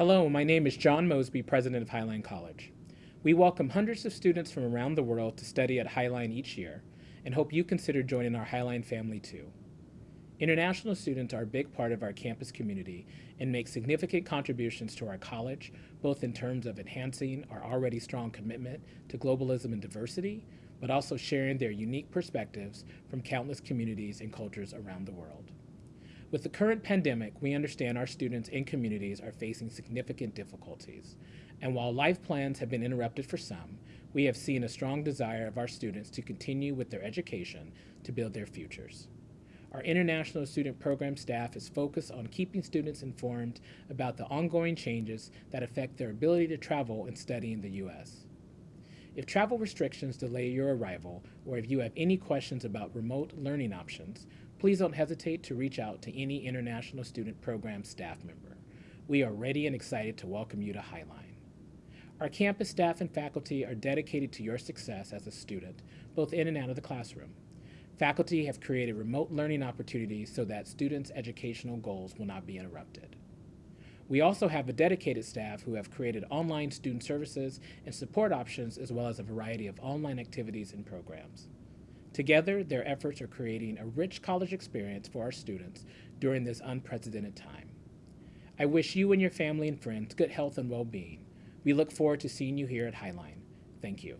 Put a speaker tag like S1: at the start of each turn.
S1: Hello, my name is John Mosby, president of Highline College. We welcome hundreds of students from around the world to study at Highline each year and hope you consider joining our Highline family too. International students are a big part of our campus community and make significant contributions to our college, both in terms of enhancing our already strong commitment to globalism and diversity, but also sharing their unique perspectives from countless communities and cultures around the world. With the current pandemic, we understand our students and communities are facing significant difficulties. And while life plans have been interrupted for some, we have seen a strong desire of our students to continue with their education to build their futures. Our International Student Program staff is focused on keeping students informed about the ongoing changes that affect their ability to travel and study in the U.S. If travel restrictions delay your arrival, or if you have any questions about remote learning options, please don't hesitate to reach out to any International Student Program staff member. We are ready and excited to welcome you to Highline. Our campus staff and faculty are dedicated to your success as a student, both in and out of the classroom. Faculty have created remote learning opportunities so that students' educational goals will not be interrupted. We also have a dedicated staff who have created online student services and support options as well as a variety of online activities and programs. Together, their efforts are creating a rich college experience for our students during this unprecedented time. I wish you and your family and friends good health and well-being. We look forward to seeing you here at Highline. Thank you.